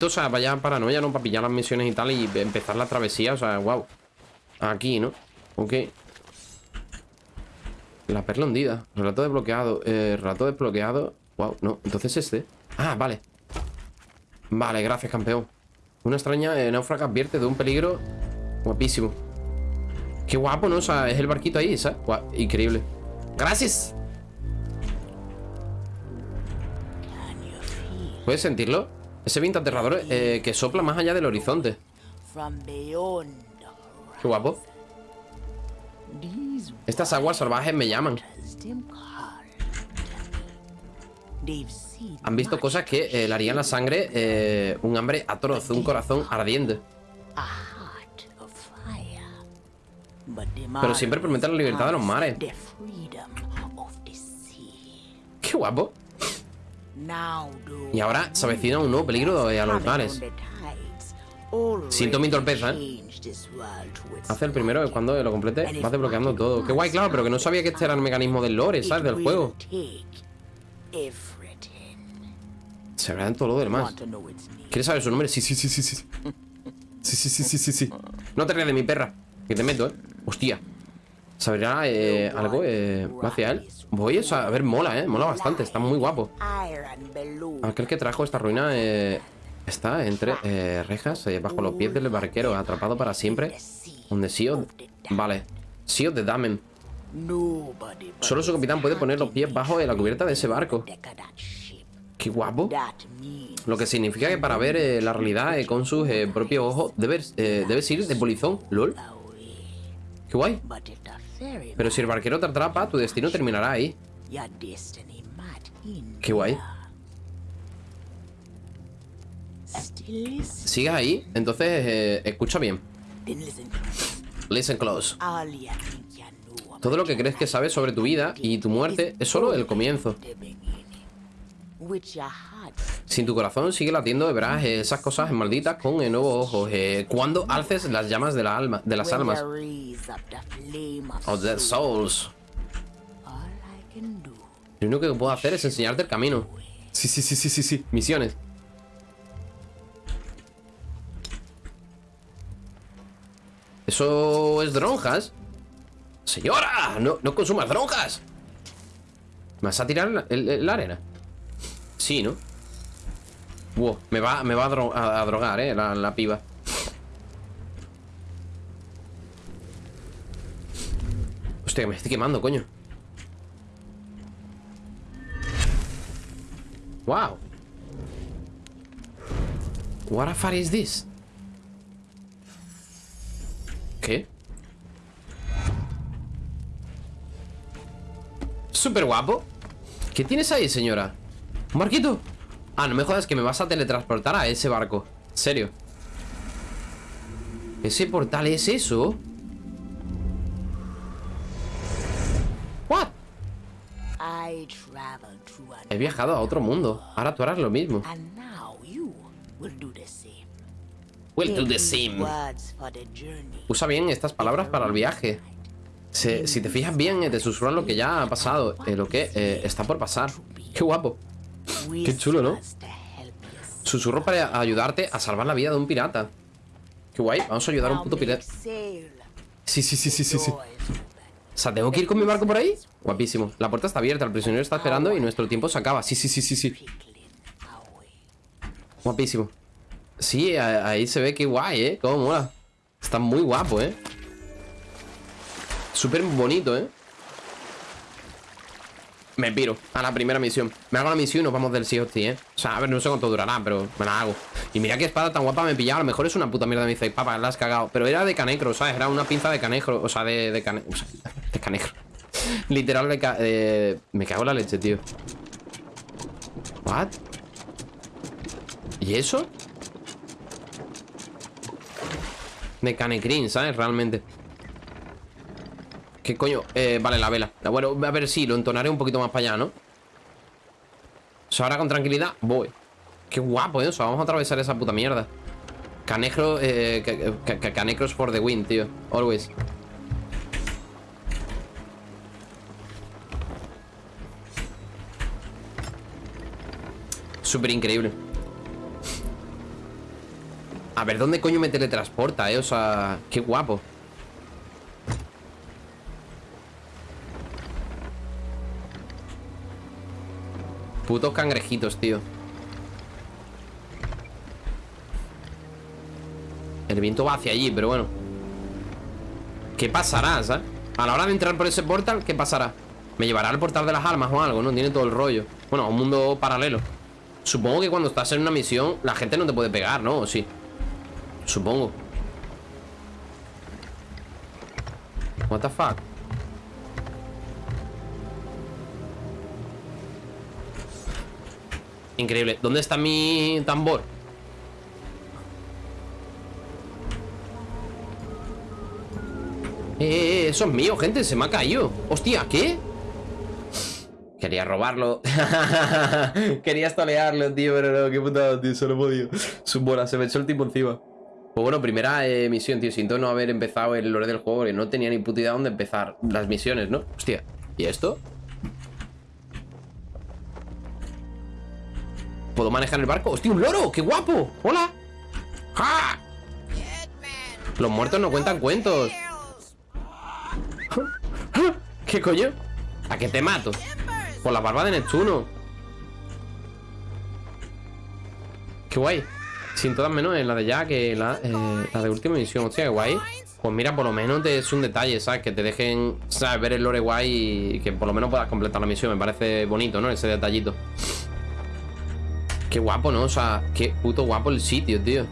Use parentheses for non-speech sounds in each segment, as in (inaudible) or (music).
O sea, vaya paranoia, ¿no? Para pillar las misiones y tal y empezar la travesía. O sea, wow. Aquí, ¿no? Ok. La perla hundida. Relato desbloqueado. Eh, relato desbloqueado. Wow, no. Entonces este. Ah, vale. Vale, gracias, campeón. Una extraña eh, náufraga advierte de un peligro guapísimo. Qué guapo, ¿no? O sea, es el barquito ahí, ¿sabes? increíble. ¡Gracias! ¿Puedes sentirlo? Ese viento aterrador eh, que sopla más allá del horizonte. Qué guapo. Estas aguas salvajes me llaman. Han visto cosas que eh, le harían la sangre eh, un hambre atroz, un corazón ardiente. Pero siempre prometen la libertad de los mares. Qué guapo. Y ahora se avecina un nuevo peligro a los mares. Siento mi torpeza, ¿eh? Hace el primero que cuando lo complete vas desbloqueando todo. Qué guay, claro, pero que no sabía que este era el mecanismo del lore, ¿sabes? Del juego. Se verá en todo lo demás. ¿Quieres saber su nombre? Sí, sí, sí, sí, sí. Sí, sí, sí, sí, sí, sí. No te rías de mi perra. Que te meto, ¿eh? Hostia. ¿Sabrá eh, algo eh, hacia él? Voy a ver, mola, ¿eh? Mola bastante, está muy guapo. Aquel que trajo esta ruina eh, Está entre eh, rejas eh, Bajo los pies del barquero Atrapado para siempre Donde Sio... Vale Sio de Damen. Solo su capitán puede poner los pies bajo la cubierta de ese barco. Qué guapo. Lo que significa que para ver la realidad con sus propios ojos debes, debes ir de polizón LOL. Qué guay pero si el barquero te atrapa, tu destino terminará ahí. Qué guay. ¿Sigues ahí? Entonces, eh, escucha bien. Listen close. Todo lo que crees que sabes sobre tu vida y tu muerte es solo el comienzo. Sin tu corazón sigue latiendo, verás esas cosas malditas con el nuevo ojos. Eh, cuando alces las llamas de, la alma, de las almas. Of the souls. Lo único que puedo hacer es enseñarte el camino. Sí, sí, sí, sí, sí, sí. Misiones. Eso es dronjas. Señora, no, no consumas dronjas. ¿Me vas a tirar la arena? Sí, ¿no? Me va, me va a, drogar, eh, la, piba. Hostia, me estoy quemando, coño. Wow. What a fuck is this? ¿Qué? Súper guapo ¿Qué tienes ahí, señora? ¿Un barquito? Ah, no me jodas que me vas a teletransportar a ese barco. Serio? ¿Ese portal es eso? ¿What? He viajado a otro mundo. Ahora tú harás lo mismo. Will do the same. Usa bien estas palabras para el viaje. Si te fijas bien, te susurran lo que ya ha pasado eh, Lo que eh, está por pasar. Qué guapo Qué chulo, ¿no? Susurro para ayudarte a salvar la vida de un pirata. Qué guay, vamos a ayudar a un puto pirata. Sí, sí, sí, sí, sí, sí. O sea, ¿tengo que ir con mi barco por ahí? Guapísimo. La puerta está abierta, el prisionero está esperando y nuestro tiempo se acaba. Sí, sí, sí, sí, sí. Guapísimo. Sí, ahí se ve que guay, ¿eh? Cómo mola. Está muy guapo, ¿eh? Súper bonito, ¿eh? Me piro a la primera misión Me hago la misión y nos vamos del Sea ¿eh? O sea, a ver, no sé cuánto durará, pero me la hago Y mira qué espada tan guapa me pillaba A lo mejor es una puta mierda Me dice, papá, la has cagado Pero era de canecro, ¿sabes? Era una pinza de canecro O sea, de, de, cane... o sea, de canecro (laughs) Literal de, Me cago en la leche, tío ¿What? ¿Y eso? De canecrín, ¿sabes? Realmente ¿Qué coño? Eh, vale, la vela Bueno, a ver si lo entonaré un poquito más para allá, ¿no? O sea, ahora con tranquilidad voy Qué guapo, ¿eh? O sea, vamos a atravesar esa puta mierda Canecro, eh, Canecros for the win, tío Always Súper increíble A ver, ¿dónde coño me teletransporta, eh? O sea, qué guapo Putos cangrejitos, tío El viento va hacia allí, pero bueno ¿Qué pasará, sabes? A la hora de entrar por ese portal, ¿qué pasará? Me llevará al portal de las almas o algo, ¿no? Tiene todo el rollo Bueno, a un mundo paralelo Supongo que cuando estás en una misión La gente no te puede pegar, ¿no? ¿O sí? Supongo What the fuck Increíble. ¿Dónde está mi tambor? Eh, eh, eh, eso es mío, gente, se me ha caído Hostia, ¿qué? Quería robarlo (laughs) Quería estolearlo, tío, pero no, qué putada, tío, solo he podido Su bola, se me echó el tipo encima Pues bueno, primera misión, tío Siento no haber empezado el lore del juego Que no tenía ni puta idea dónde empezar las misiones, ¿no? Hostia, ¿y esto? ¿Puedo manejar el barco? ¡Hostia, un loro! ¡Qué guapo! ¡Hola! ¡Ja! Los muertos no cuentan cuentos ¿Qué coño? ¿A qué te mato? Por la barba de Neptuno Qué guay Sin todas menos en la de ya que la, eh, de última misión Hostia, qué guay Pues mira, por lo menos es un detalle, ¿sabes? Que te dejen, ¿sabes? Ver el lore guay y que por lo menos puedas completar la misión Me parece bonito, ¿no? Ese detallito Qué guapo, ¿no? O sea, qué puto guapo el sitio, tío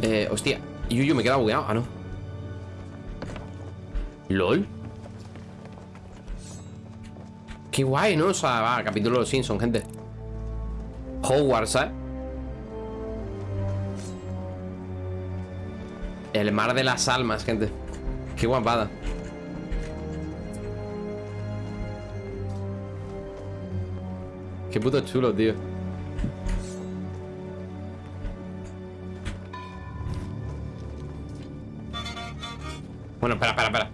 Eh, hostia Yuyu, me queda bugueado Ah, no ¿LOL? Qué guay, ¿no? O sea, va, capítulo de los Simpsons, gente Hogwarts, ¿sabes? El mar de las almas, gente Qué guapada Qué puto chulo, tío Bueno, espera, espera, espera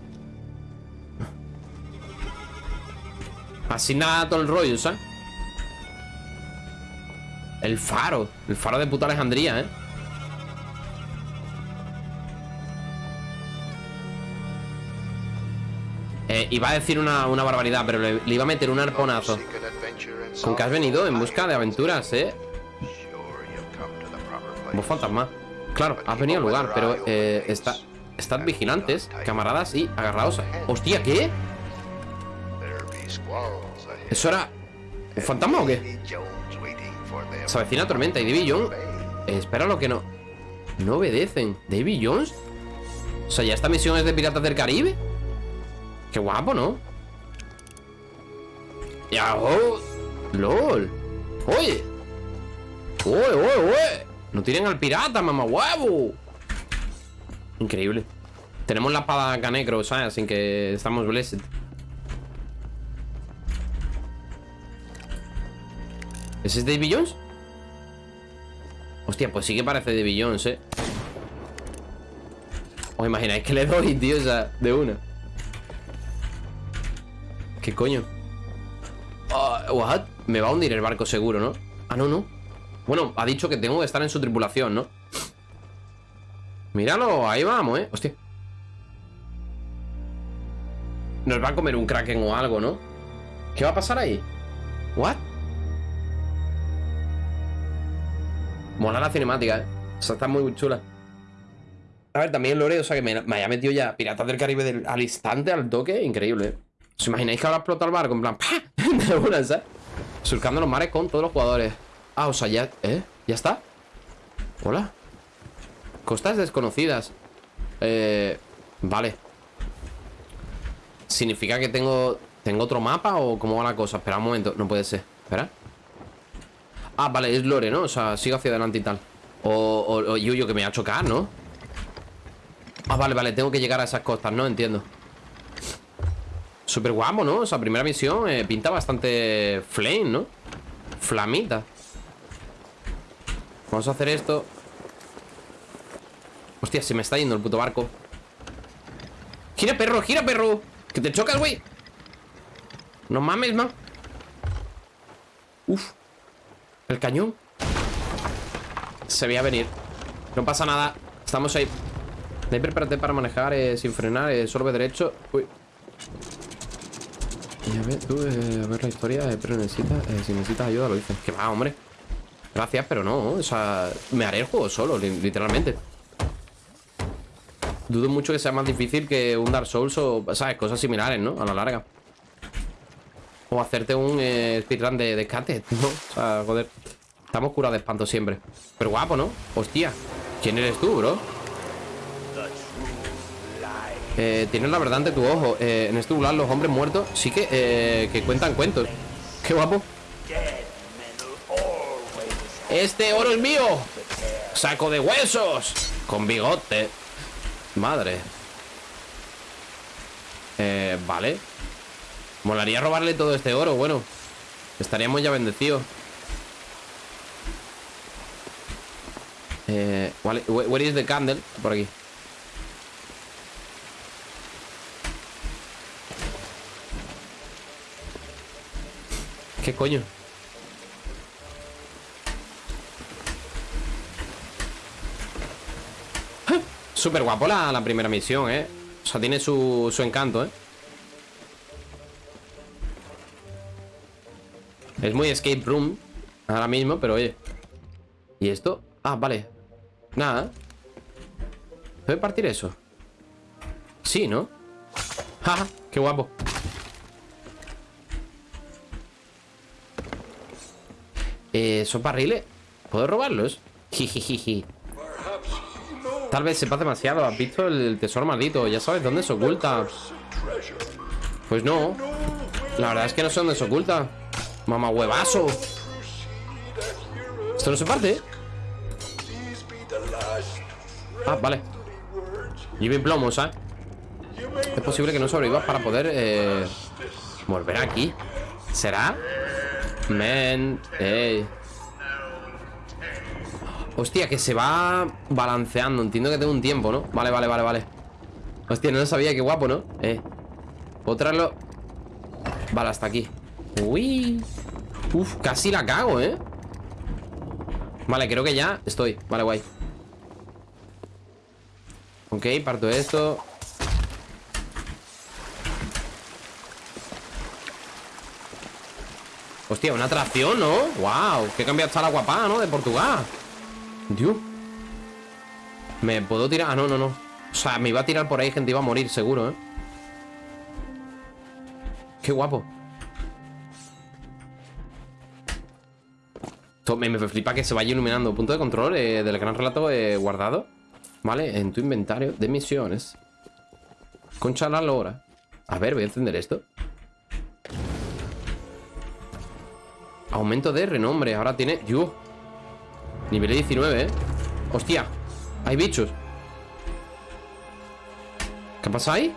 Así nada todo el ¿sabes? El faro El faro de puta Alejandría, ¿eh? Eh, iba a decir una, barbaridad, pero le, iba a meter un arponazo. ¿Con qué has venido? En busca de aventuras, ¿eh? Vos fantasma. Claro, has venido al lugar, pero eh, está, estad vigilantes, camaradas y agarrados. ¡Hostia, ¿qué? ¿Eso era un fantasma o qué? Se avecina tormenta y Davy Jones Espera lo que no No obedecen ¿Davy Jones? O sea, ya esta misión es de Piratas del Caribe Qué guapo, ¿no? Ya, oh LOL Oye Oye, oye, oye No tienen al pirata, mamá huevo Increíble Tenemos la espada canecro, ¿sabes? Así que estamos blessed ¿Ese es Davy Jones? Hostia, pues sí que parece Davy Jones, ¿eh? ¿Os imagináis que le doy, tío? O sea, de una ¿Qué coño? What? Me va a hundir el barco seguro, ¿no? Ah, no, no Bueno, ha dicho que tengo que estar en su tripulación, ¿no? Míralo, ahí vamos, ¿eh? Hostia Nos va a comer un kraken o algo, ¿no? ¿Qué va a pasar ahí? ¿What? Mola la cinemática, ¿eh? O sea, está muy chula A ver, también Lore, o sea, que me, haya metido ya Piratas del Caribe al instante, al toque Increíble, ¿eh? ¿Os imagináis que ahora explota el barco? En plan, ¡pah! (laughs) De ¿sabes? Surcando los mares con todos los jugadores Ah, o sea, ya... ¿Eh? ¿Ya está? Hola Costas desconocidas Eh... Vale ¿Significa que tengo... ¿Tengo otro mapa o cómo va la cosa? Espera un momento, no puede ser Espera Ah, vale, es Lore, ¿no? O sea, sigo hacia adelante y tal O, o, o Yuyo que me va a chocar, ¿no? Ah, vale, vale, tengo que llegar a esas costas, ¿no? Entiendo Súper guapo, ¿no? O sea, primera misión eh, pinta bastante flame, ¿no? Flamita Vamos a hacer esto Hostia, se me está yendo el puto barco Gira, perro, gira, perro Que te chocas, güey No mames, man Uf El cañón. Se veía venir. No pasa nada. Estamos ahí. Ahí prepárate para manejar eh, sin frenar. Eh, solo ve derecho. Uy. A ver, tú, eh, a ver la historia. Eh, pero necesitas, eh, si necesitas ayuda, lo dices. Que va, hombre. Gracias, pero no. O sea, me haré el juego solo, literalmente. Dudo mucho que sea más difícil que un Dark Souls o, ¿sabes? Cosas similares, ¿no? A la larga. O hacerte un speedrun de, de ¿no? O sea, joder. Estamos curados de espanto siempre. Pero guapo, ¿no? Hostia. ¿Quién eres tú, bro? Eh, tienes la verdad ante tu ojo. Eh, en este lugar los hombres muertos sí que, eh, que cuentan cuentos. Qué guapo. Este oro es mío. Saco de huesos. Con bigote. Madre. Eh, vale. Molaría robarle todo este oro, bueno. Estaríamos ya bendecidos. Eh, where is the candle? Por aquí. ¿Qué coño? (laughs) Súper guapo la, primera misión, ¿eh? O sea, tiene su, su encanto, ¿eh? Es muy escape room Ahora mismo, pero oye ¿Y esto? Ah, vale Nada ¿Puede partir eso? Sí, ¿no? (laughs) ¡Ja! ¡Qué guapo! Eh, ¿Son barriles? ¿Puedo robarlos? Jijijiji Tal vez sepas demasiado. ¿Has visto el tesoro maldito? Ya sabes dónde se oculta. Pues no. La verdad es que no sé dónde se oculta. Mamá huevazo. Esto no se parte. Ah, vale. Lleve plomos, ¿eh? Es posible que no sobrevivas para poder eh, volver aquí. ¿Será? Men, ey. Hostia, que se va balanceando Entiendo que tengo un tiempo, ¿no? Vale, vale, vale, vale Hostia, no lo sabía, qué guapo, ¿no? Eh ¿Puedo traerlo? Vale, hasta aquí Uy Uf, casi la cago, ¿eh? Vale, creo que ya estoy Vale, guay Ok, parto esto Hostia, una atracción, ¿no? Wow, que cambiado está la guapa, ¿no? De Portugal Dios ¿Me puedo tirar? Ah, no, no, no O sea, me iba a tirar por ahí, gente Iba a morir, seguro, ¿eh? Qué guapo me, me, flipa que se vaya iluminando Punto de control eh, del gran relato eh, guardado Vale, en tu inventario de misiones Concha la lora A ver, voy a encender esto Aumento de renombre Ahora tiene... Dios Nivel 19, ¿eh? Hostia, hay bichos ¿Qué pasa ahí?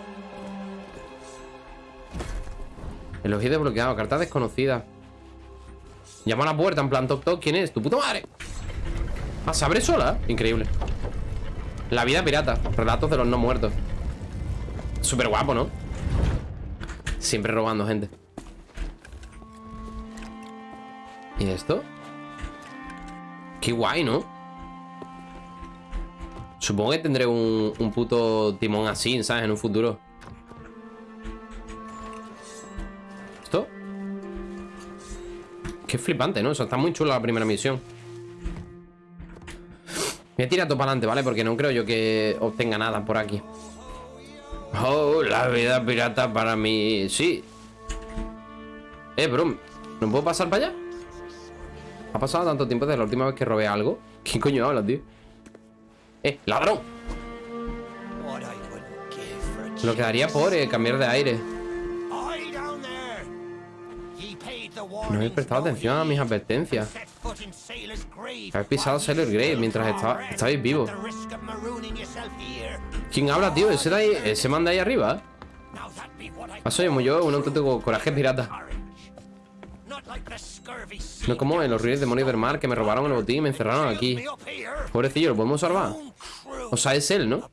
Elogio desbloqueado, carta desconocida Llama a la puerta en plan toc toc ¿Quién es? ¡Tu puta madre! Ah, se abre sola Increíble La vida pirata Relatos de los no muertos Súper guapo, ¿no? Siempre robando gente ¿Y esto? Qué guay, ¿no? Supongo que tendré un, puto timón así, ¿sabes? En un futuro ¿Esto? Qué flipante, ¿no? O está muy chula la primera misión Voy a tirar todo para adelante, ¿vale? Porque no creo yo que obtenga nada por aquí Oh, la vida pirata para mí Sí Eh, bro ¿No puedo pasar para allá? Ha pasado tanto tiempo desde la última vez que robé algo. ¿Quién coño habla, tío? ¡Eh, ladrón! Lo quedaría por eh, cambiar de aire. No he prestado atención a mis advertencias. Habéis pisado Sailor Grave mientras estaba, estabais vivos. ¿Quién habla, tío? Ese, de ahí, ese manda ahí arriba. Ah, soy yo, un auténtico coraje pirata. No como en los ríos demonios del mar que me robaron el botín y me encerraron aquí. Pobrecillo, ¿lo podemos salvar? O sea, es él, ¿no?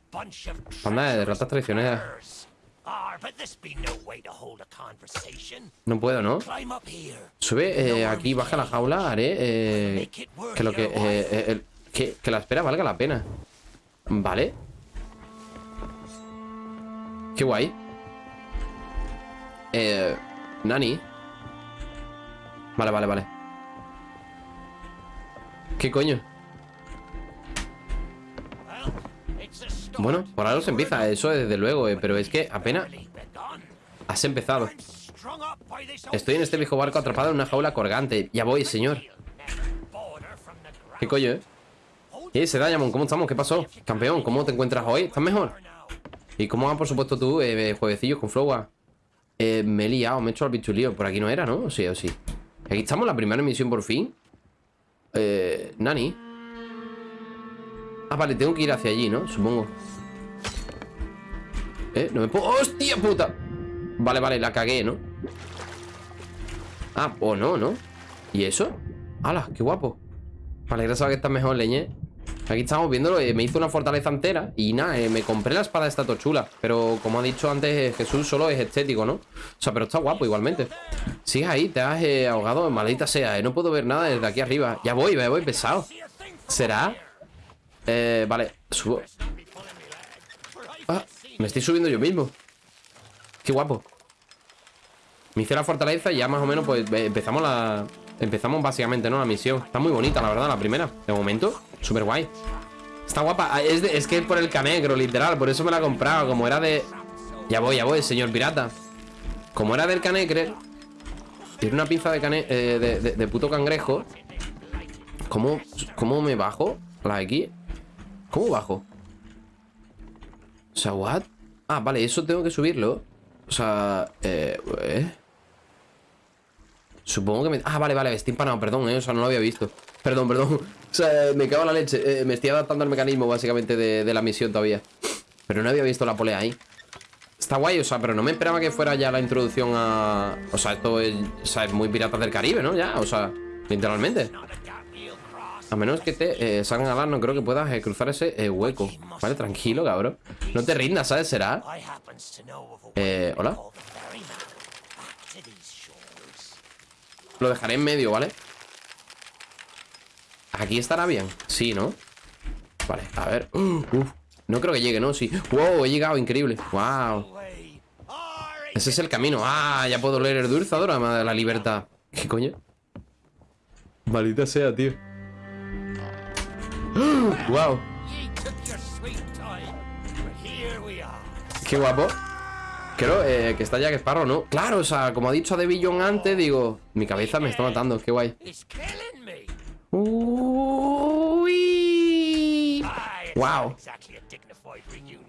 Panda de ratas traicioneras. No puedo, ¿no? Sube eh, aquí, baja la jaula, haré eh, que lo que, eh, eh, que... Que la espera valga la pena. Vale. Qué guay. Eh... Nani. Vale, vale, vale. ¿Qué coño? Bueno, por algo se empieza, eso desde luego, eh, pero es que apenas has empezado. Estoy en este viejo barco atrapado en una jaula colgante. Ya voy, señor. ¿Qué coño, eh? Eh, Sedayamon, ¿cómo estamos? ¿Qué pasó? Campeón, ¿cómo te encuentras hoy? ¿Estás mejor? ¿Y cómo va, por supuesto, tú, eh, jueguecillos con Flowa? Eh, me he liado, me he hecho el bichulío. Por aquí no era, ¿no? Sí, o sí. Aquí estamos, la primera emisión por fin. Eh, Nani. Ah, vale, tengo que ir hacia allí, ¿no? Supongo. Eh, no me puedo... ¡Hostia puta! Vale, vale, la cagué, ¿no? Ah, o no, ¿no? ¿Y eso? ¡Hala, qué guapo! Vale, gracias a que estás mejor, leñe. Aquí estamos viéndolo, eh, me hizo una fortaleza entera Y nada, eh, me compré la espada esta tochula Pero como ha dicho antes Jesús, solo es estético, ¿no? O sea, pero está guapo igualmente Sigues ahí, te has eh, ahogado, maldita sea eh, No puedo ver nada desde aquí arriba. Ya voy, ya voy pesado. ¿Será? Eh, vale, subo. Ah, me estoy subiendo yo mismo. Qué guapo. Me hice la fortaleza y ya más o menos pues eh, empezamos la... Empezamos básicamente, ¿no? La misión. Está muy bonita, la verdad, la primera. De momento, súper guay Está guapa. Ah, es, de- que es por el canegro, literal. Por eso me la he comprado. Como era de... Ya voy, ya voy, señor pirata. Como era del canegre Tiene una pinza eh, de, de- puto cangrejo ¿Cómo, ¿Cómo me bajo? La X ¿Cómo bajo? O sea, ¿what? Ah, vale, eso tengo que subirlo O sea, eh... ¿eh? Supongo que me... Ah, vale, vale, estoy empanado, perdón, eh O sea, no lo había visto Perdón, perdón (laughs) O sea, me cago en la leche eh, Me estoy adaptando al mecanismo, básicamente, de la misión todavía Pero no había visto la polea ahí Está guay, o sea, pero no me esperaba que fuera ya la introducción a... O sea, esto es, o sea, es muy Piratas del Caribe, ¿no? Ya, o sea, literalmente A menos que te eh, salgan a dar, no creo que puedas eh, cruzar ese eh, hueco Vale, tranquilo, cabrón No te rindas, ¿sabes? ¿Será? Eh, ¿hola? Lo dejaré en medio, ¿vale? Aquí estará bien Sí, ¿no? Vale, a ver Uh. No creo que llegue, ¿no? Sí. Wow, he llegado, increíble. Wow. Ese es el camino. Ah, ya puedo leer el dulce adorama de la libertad. ¿Qué coño? Maldita sea, tío. Wow. Qué guapo. Creo eh, que está Jack Sparrow, ¿no? Claro, o sea, como ha dicho De Billon antes, digo Mi cabeza me está matando, qué guay. It's killing me. Uy. Aye, it's Wow.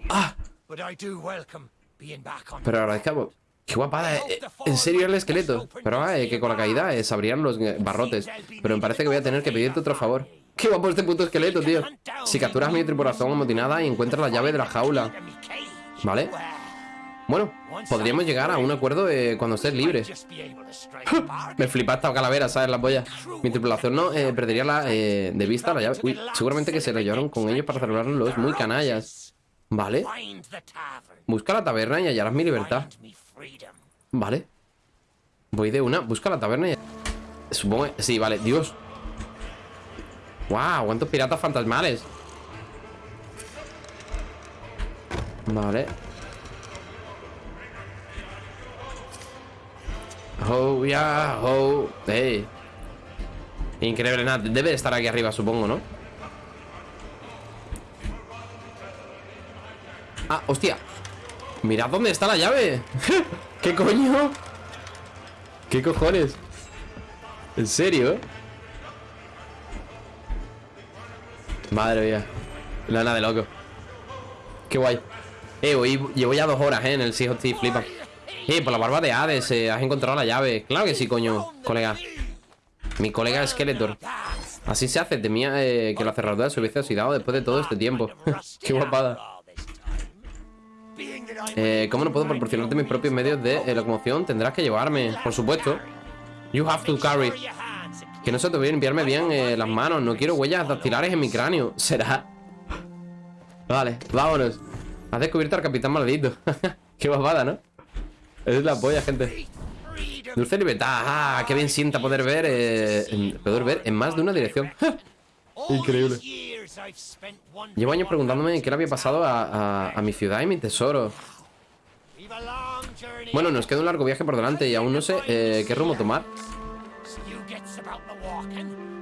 Ah, pero agradezcamos Qué guapada, en serio el esqueleto. Pero eh, que con la caída se abrían los eh, barrotes. Pero me parece que voy a tener que pedirte otro favor. Qué guapo este puto esqueleto, tío. Si capturas mi tripulación amotinada y encuentras la llave de la jaula. ¿Vale? Bueno, podríamos llegar a un acuerdo cuando estés libre. (laughs) Me flipa esta calavera, ¿sabes? La polla. Mi tripulación no eh, perdería la, eh, de vista la llave. Uy, seguramente que se la llevaron con ellos para celebrarlo los muy canallas. Vale. Busca la taberna y hallarás mi libertad. Vale. Voy de una. Busca la taberna y... Supongo... Sí, vale. Dios. ¡Wow! ¿Cuántos piratas fantasmales? Vale. Oh, yeah, oh. Hey. Increíble, nada. Debe de estar aquí arriba, supongo, ¿no? Ah, hostia. Mirad dónde está la llave. (laughs) ¿Qué coño? ¿Qué cojones? ¿En serio? Madre mía. Lana de loco. Qué guay. Eh, hoy llevo ya dos horas, eh, en el Sea Thieves, flipa. Eh, por la barba de Hades, eh, has encontrado la llave. Claro que sí, coño, colega. Mi colega Skeletor. Así se hace, temía eh, que la cerradura se hubiese oxidado después de todo este tiempo. (laughs) Qué guapada. Eh, ¿Cómo no puedo proporcionarte mis propios medios de eh, locomoción? Tendrás que llevarme, por supuesto. You have to carry. Que no se te olvide limpiarme bien las manos. No quiero huellas dactilares en mi cráneo. (laughs) ¿Será? Vale, vámonos. Has descubierto al capitán maldito. (laughs) Qué babada, ¿no? Es la polla, gente. Dulce libertad. Ah, qué bien sienta poder ver, eh, en- poder ver en más de una dirección. (laughs) Increíble. Llevo años preguntándome qué le había pasado a, a- a mi ciudad y mi tesoro. Bueno, nos queda un largo viaje por delante y aún no sé eh, qué rumbo tomar.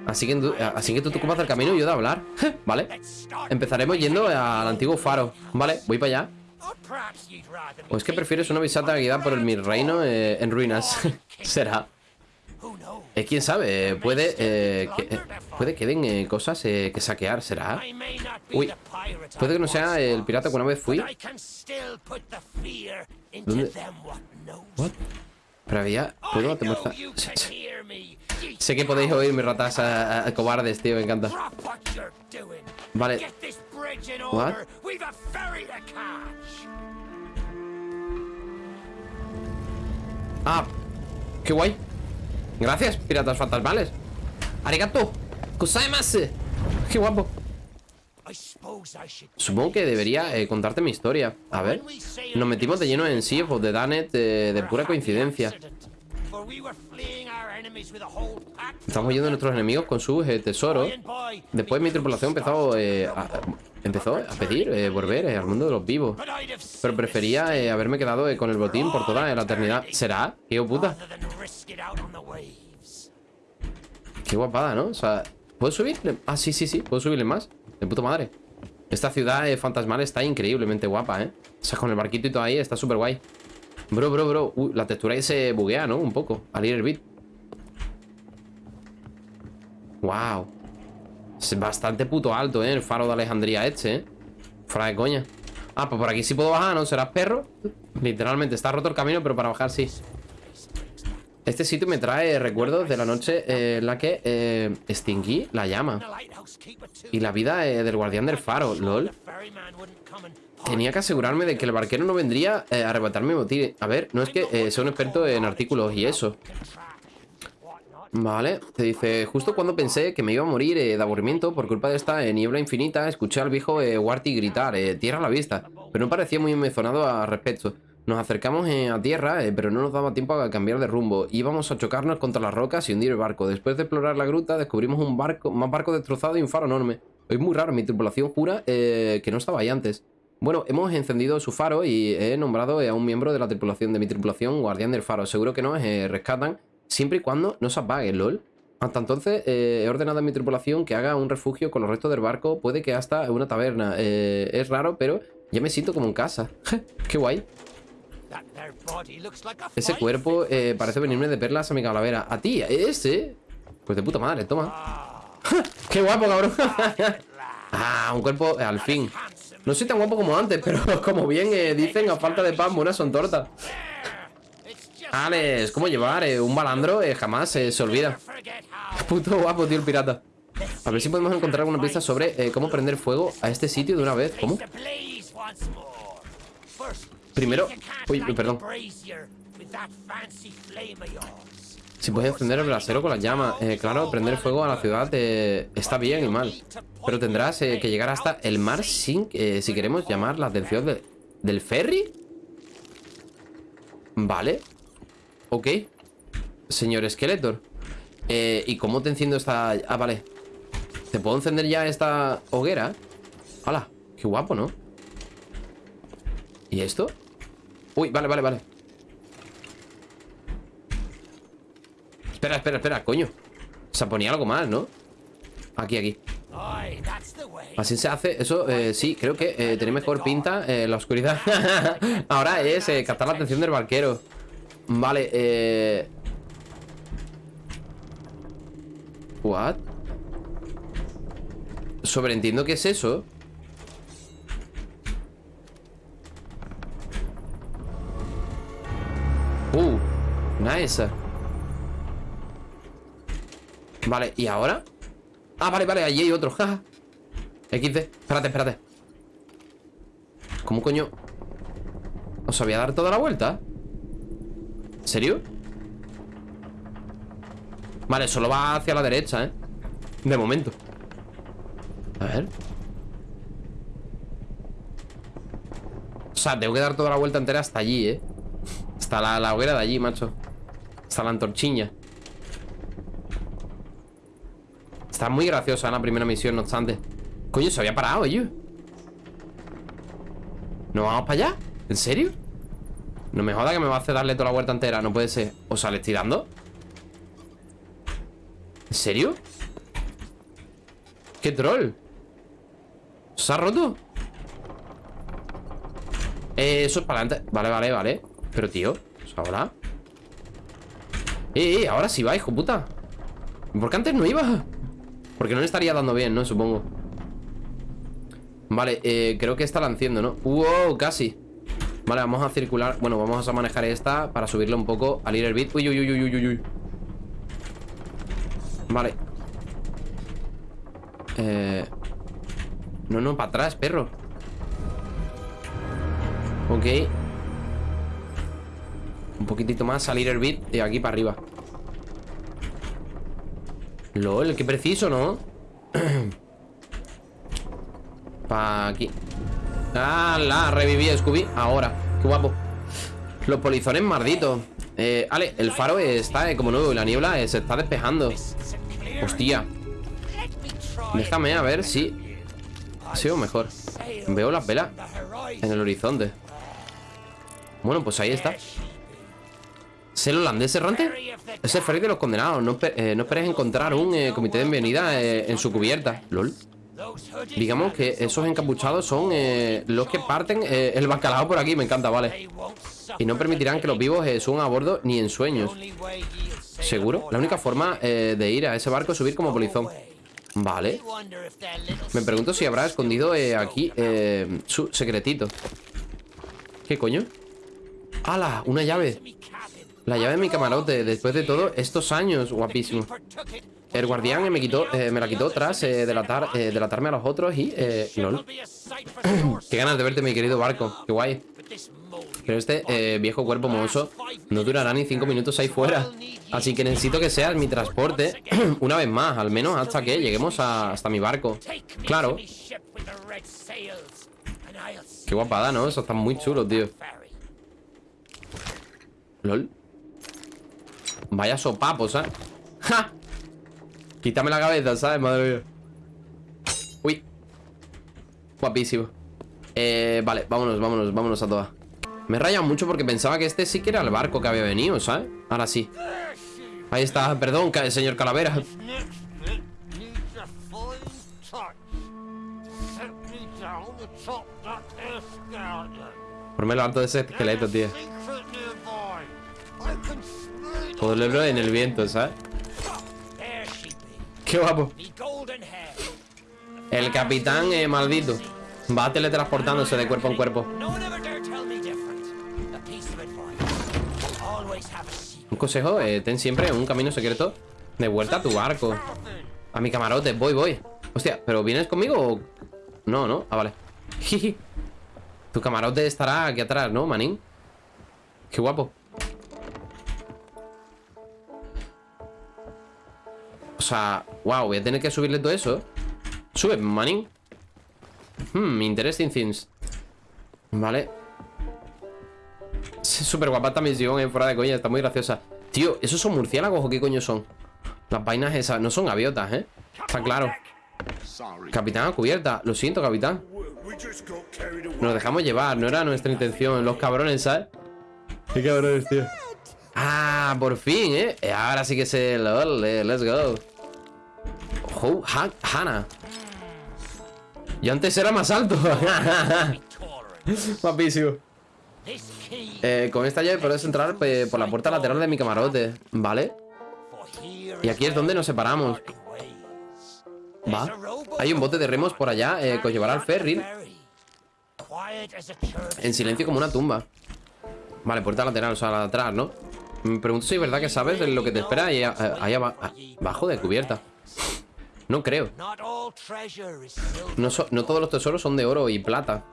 Así que, tú- así que tú te ocupas del camino y yo de hablar. (laughs) ¿Vale? Empezaremos yendo al antiguo faro. ¿Vale? Voy para allá. ¿O es que prefieres una visita guiada por el mi reino eh, en ruinas? (laughs) Será. Eh, ¿Quién sabe? Eh, puede, eh, que, eh, puede que den eh, cosas que saquear. ¿Será? Uy, puede que no sea el pirata que una vez fui. ¿Dónde? what? Pero había... ¿Puedo Sé que podéis oírme, ratas a- a- cobardes, tío. Me encanta. Vale. What? Ah, qué guay. Gracias, piratas fantasmales. Arigato. Kusaimasu. Qué guapo. Supongo que debería eh, contarte mi historia. A ver. Nos metimos de lleno en Sea of the Danet eh, de pura coincidencia. Estamos yendo a nuestros enemigos con sus eh, tesoros. Después mi tripulación empezó, eh, a, empezó a pedir eh, volver eh, al mundo de los vivos. Pero prefería eh, haberme quedado con el botín por toda la eternidad. ¿Será? Puta. on the waves. Qué guapada, ¿no? O sea, ¿puedo subirle? Ah, sí, sí, sí, puedo subirle más. De puta madre. Esta ciudad fantasmal está increíblemente guapa, ¿eh? O sea, con el barquito y todo ahí está súper guay. Bro, bro, bro. Uy, la textura ahí se buguea, ¿no? Un poco. Al ir el beat. Wow. Es bastante puto alto, ¿eh? El faro de Alejandría este, ¿eh? Fuera de coña. Ah, pues por aquí sí puedo bajar, ¿no? ¿Serás perro? Literalmente, está roto el camino, pero para bajar sí. Este sitio me trae recuerdos de la noche eh, en la que eh, extinguí la llama. Y la vida eh, del guardián del faro, lol. Tenía que asegurarme de que el barquero no vendría eh, a arrebatarme mi botín. A ver, no es que sea un experto en artículos y eso. Vale, te dice, justo cuando pensé que me iba a morir eh, de aburrimiento por culpa de esta eh, niebla infinita, escuché al viejo eh, Warty gritar, eh, tierra a la vista, pero no parecía muy emocionado al respecto. Nos acercamos a tierra, pero no nos daba tiempo a cambiar de rumbo. Íbamos a chocarnos contra las rocas y hundir el barco. Después de explorar la gruta, descubrimos un barco, más barco destrozado y un faro enorme. Es muy raro, mi tripulación jura que no estaba ahí antes. Bueno, hemos encendido su faro y he nombrado a un miembro de la tripulación de mi tripulación guardián del faro. Seguro que nos rescatan siempre y cuando no se apague, lol. Hasta entonces eh, he ordenado a mi tripulación que haga un refugio con los restos del barco, puede que hasta una taberna. Eh, es raro, pero ya me siento como en casa. Qué guay. Ese cuerpo eh, parece venirme de perlas a mi calavera. A ti, ese. Pues de puta madre, toma. Qué guapo, cabrón. (laughs) ah, un cuerpo al fin. No soy tan guapo como antes, pero (laughs) como bien dicen, a falta de pan, buenas son tortas. Alex, ¿cómo llevar? eh, un balandro eh, jamás eh, se olvida. (laughs) Puto guapo, tío, el pirata. A ver si podemos encontrar alguna pista sobre cómo prender fuego a este sitio de una vez. ¿Cómo? Primero- uy, perdón. Si puedes encender el brasero con las llamas. Claro, prender fuego a la ciudad está bien y mal. Pero tendrás que llegar hasta el mar sin, si queremos llamar la atención de- del ferry. Vale. Ok. Señor Skeletor. Eh, ¿Y cómo te enciendo esta...? Ah, vale. ¿Te puedo encender ya esta hoguera? ¡Hala! Qué guapo, ¿no? ¿Y esto? Uy, vale, vale, vale. Espera, espera, espera, coño. Se ponía algo más, ¿no? Aquí, aquí. Así se hace. Eso, eh, sí, creo que eh, tiene mejor pinta eh, la oscuridad. (laughs) Ahora es eh, captar la atención del barquero. Vale, eh... What? Sobreentiendo qué es eso. Uh, nice. Vale, ¿y ahora? Ah, vale, vale, allí hay otro. jaja. XD, espérate, espérate. ¿Cómo coño? ¿Os había dar toda la vuelta? ¿En serio? Vale, solo va hacia la derecha, ¿eh? De momento A ver sea, tengo que dar toda la vuelta entera hasta allí, ¿eh? Hasta la, hoguera de allí, macho. Hasta la antorchiña. Está muy graciosa la primera misión, no obstante. Coño, se había parado, yo. ¿No vamos para allá? ¿En serio? No me joda que me va a hacer darle toda la vuelta entera No puede ser O sea, le estoy dando ¿En serio? ¿Qué troll? ¿Se ha roto? Eh, eso es para adelante Vale, vale, vale Pero tío ahora Eh, eh, ahora sí va, hijo puta ¿Por qué antes no iba? Porque no le estaría dando bien, ¿no? Supongo Vale, eh, creo que esta la enciendo, ¿no? ¡Wow! Casi Vale, vamos a circular Bueno, vamos a manejar esta Para subirle un poco al Little Bit. Uy, uy, uy, uy, uy, uy. Vale. Eh... No, no, para atrás, perro. Ok. Un poquitito más Salir el beat Y aquí para arriba. LOL, qué preciso, ¿no? (clears throat) para aquí Ah, la reviví Scooby. Ahora, qué guapo. Los polizones malditos. Eh, Ale, el faro está eh, como nuevo y la niebla eh, se está despejando. Hostia. Déjame a ver si Ha sido mejor. Veo las velas en el horizonte. Bueno, pues ahí está. ¿Es el holandés errante? Es el ferry de los condenados. No, eh, no esperes encontrar un eh, comité de bienvenida en su cubierta. LOL Digamos que esos encapuchados son eh, los que parten eh, el bacalao por aquí, me encanta, vale. Y no permitirán que los vivos eh, suban a bordo ni en sueños. ¿Seguro? La única forma de ir a ese barco es subir como polizón. Vale. Me pregunto si habrá escondido aquí su secretito. ¿Qué coño? ¡Hala! Una llave. La llave de mi camarote. Después de todo, estos años Guapísimo el guardián me quitó, eh, me la quitó tras eh, eh, delatarme a los otros y... Eh, lol. (clears throat) Qué ganas de verte, mi querido barco. Qué guay. Pero este eh, viejo cuerpo mohoso no durará ni cinco minutos ahí fuera. Así que necesito que seas mi transporte (clears throat) una vez más, al menos hasta que lleguemos a, hasta mi barco. Claro. Qué guapada, ¿no? Eso está muy chulo, tío. LOL. Vaya sopapos, ¿sabes? ¡Ja! Quítame la cabeza, ¿sabes? Madre mía. Uy. Guapísimo. Eh, Vale, vámonos, vámonos, vámonos a todas. Me raya mucho porque pensaba que este sí que era el barco que había venido, ¿sabes? Ahora sí. Ahí está, perdón, señor Calavera. Por lo alto de ese esqueleto, tío. Todo el en el viento, ¿sabes? Qué guapo. El capitán eh, maldito va teletransportándose de cuerpo en cuerpo. Un consejo, eh, ten siempre un camino secreto de vuelta a tu barco. A mi camarote, voy, voy. Hostia, ¿pero vienes conmigo o...? No, ¿no? Ah, vale. (laughs) tu camarote estará aquí atrás, ¿no, manín? Qué guapo. Sea, wow, voy a tener que subirle todo eso. Sube, manín. Hmm, interesting things Vale. Súper guapa esta misión, eh, fuera de coña Está muy graciosa. Tío, ¿esos son murciélagos o qué coño son? Las vainas esas, no son gaviotas, ¿eh? Está claro. Capitán a cubierta, lo siento, capitán. Nos dejamos llevar, no era nuestra intención. Los cabrones, ¿sabes? Qué cabrones, tío. Ah, por fin, ¿eh? Ahora sí que se... Let's go Oh, Hannah. Yo antes era más alto. (laughs) Guapísimo. Eh, con esta llave puedes entrar por la puerta lateral de mi camarote. ¿Vale? Y aquí es donde nos separamos. Va. Hay un bote de remos por allá eh, que llevará al ferry. En silencio como una tumba. Vale, puerta lateral, o sea, la de atrás, ¿no? Me pregunto si es verdad que sabes lo que te espera ahí, ahí abajo de cubierta. No creo. No, todos los tesoros son de oro y plata.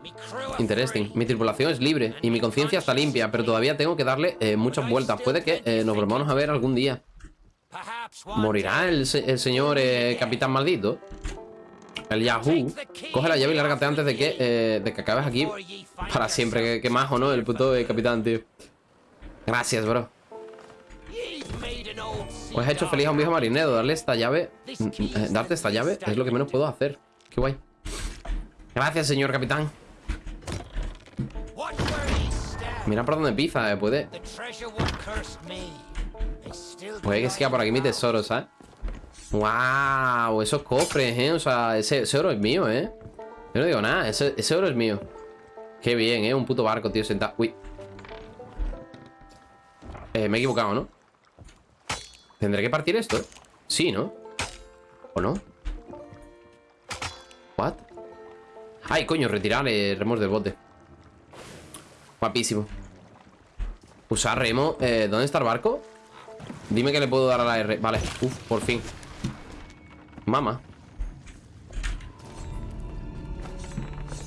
Interesting. Mi tripulación es libre y mi conciencia está limpia, pero todavía tengo que darle eh, muchas vueltas. Puede que eh, nos volvamos a ver algún día. ¿Morirá el, señor eh, capitán maldito? El Yahoo. Coge la llave y lárgate antes de que, de que acabes aquí para siempre. Que, que majo, ¿no? El puto capitán, tío. Gracias, bro. Pues he hecho feliz a un viejo marinero. Darle esta llave. mm, eh, Darte esta llave es lo que menos puedo hacer. Qué guay. Gracias, señor capitán. Mira por dónde pisa, eh. Puede. Puede que siga por aquí mi tesoro, ¿sabes? ¡Wow! Esos cofres, ¿eh? O sea, ese, oro es mío, ¿eh? Yo no digo nada, ese, ese oro es mío. Qué bien, ¿eh? Un puto barco, tío, sentado. Uy. Eh, me he equivocado, ¿no? ¿Tendré que partir esto? Sí, ¿no? ¿O no? ¿What? Ay, coño, retirar eh, remos del bote. Guapísimo. Usar remo. Eh, ¿Dónde está el barco? Dime que le puedo dar a la R. Vale, uf, por fin. Mama.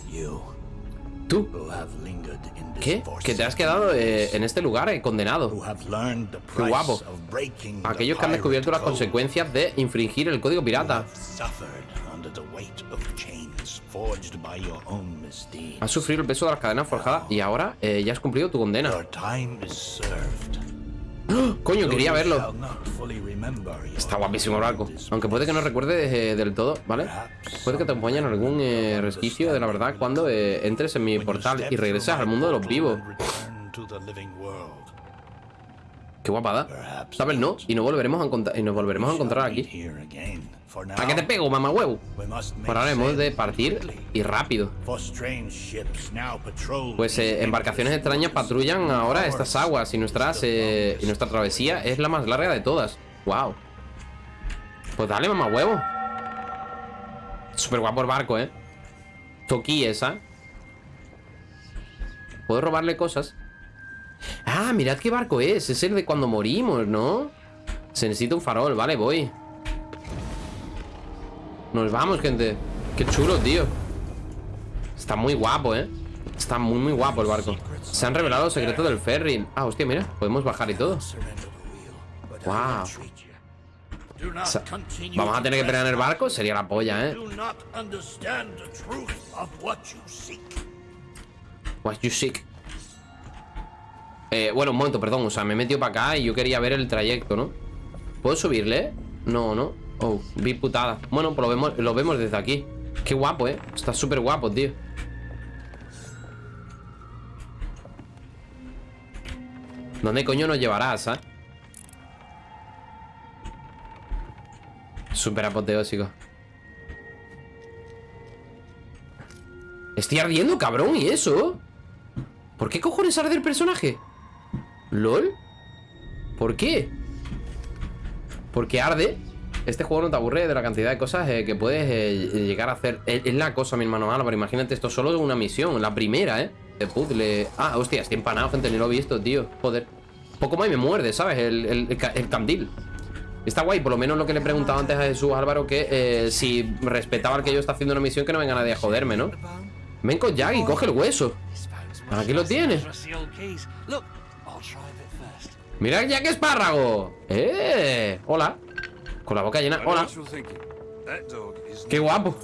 You ¿Tú? ¿Qué? Que te has quedado eh, en este lugar, eh, condenado. Qué guapo. Aquellos que han descubierto las consecuencias de infringir el código pirata. Has sufrido el peso de las cadenas forjadas y ahora eh, ya has cumplido tu condena. Coño, quería verlo. Está guapísimo el barco. Aunque puede que no recuerdes eh, del todo, ¿vale? Puede que te acompañe en algún eh, resquicio de la verdad cuando eh, entres en mi portal y regreses al mundo de los vivos. Qué guapada. ¿Sabes? No. Y nos volveremos a encontrar, y nos volveremos a encontrar aquí. ¿A qué te pego, mamá huevo? Por ahora hemos de partir y rápido. Pues eh, embarcaciones extrañas patrullan ahora estas aguas y, nuestras, eh, y nuestra travesía es la más larga de todas. Wow. Pues dale, mamá huevo. Súper guapo el barco, ¿eh? Toki esa. ¿Puedo robarle cosas? Ah, mirad qué barco es. Es el de cuando morimos, ¿no? Se necesita un farol. Vale, voy. Nos vamos, gente. Qué chulo, tío. Está muy guapo, ¿eh? Está muy, muy guapo el barco. Se han revelado los secretos del ferry. Ah, hostia, mira. Podemos bajar y todo. Wow. Vamos a tener que pelear en el barco. Sería la polla, ¿eh? What you seek. Eh, bueno, un momento, perdón. O sea, me he metido para acá y yo quería ver el trayecto, ¿no? ¿Puedo subirle? No, no. Oh, vi putada. Bueno, pues lo vemos, vemos desde aquí. Qué guapo, ¿eh? Está súper guapo, tío. ¿Dónde coño nos llevarás, ah? Súper apoteósico. Estoy ardiendo, cabrón, ¿y eso? ¿Por qué cojones arde el personaje? ¿LOL? ¿Por qué? ¿Por qué arde? Este juego no te aburre de la cantidad de cosas eh, que puedes eh, llegar a hacer. Es, la cosa, mi hermano Álvaro. Imagínate, esto solo es una misión, la primera, ¿eh? De puzzle. Ah, hostia, estoy empanado, gente, ni lo he visto, tío. Joder. Poco más y me muerde, ¿sabes? El, el- el ca- el candil. Está guay, por lo menos lo que le he preguntado antes a Jesús Álvaro, que eh, si respetaba al que yo está haciendo una misión, que no venga nadie a joderme, ¿no? Ven con Jack y coge el hueso. Aquí lo tienes. Mira el Jack Espárrago. ¡Eh! Hola. Con la boca llena. Hola. ¡Qué guapo! (laughs)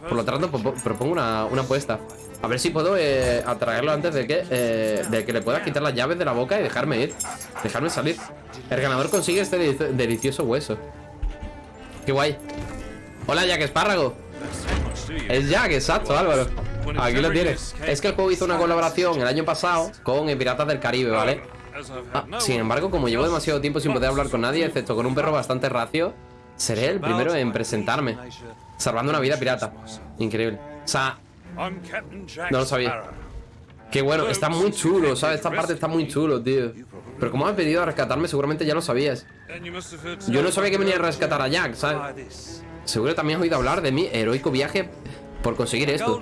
Por lo tanto, propo- propongo una, una apuesta. A ver si puedo eh, atraerlo antes de que, eh, de que le puedas quitar las llaves de la boca y dejarme ir. Dejarme salir. El ganador consigue este delici- delicioso hueso. ¡Qué guay! Hola, Jack Espárrago. Es Jack, exacto, Álvaro. Aquí lo tienes. Es que el juego hizo una colaboración el año pasado con eh, Piratas del Caribe, ¿vale? Ah, sin embargo, como llevo demasiado tiempo sin poder hablar con nadie, excepto con un perro bastante racio, seré el primero en presentarme. Salvando una vida pirata. Increíble. O sea, No lo sabía. qué bueno, está muy chulo, ¿sabes? Esta parte está muy chulo, tío. Pero como has venido a rescatarme, seguramente ya lo sabías. Yo no sabía que venía a rescatar a Jack, ¿sabes? Seguro también has oído hablar de mi heroico viaje por conseguir esto.